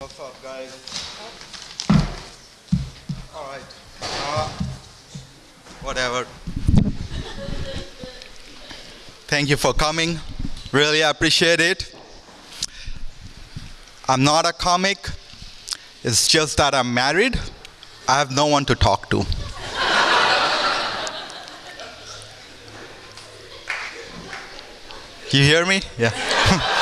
What's up, guys? All right. Uh, whatever. Thank you for coming. Really appreciate it. I'm not a comic. It's just that I'm married. I have no one to talk to. you hear me? Yeah.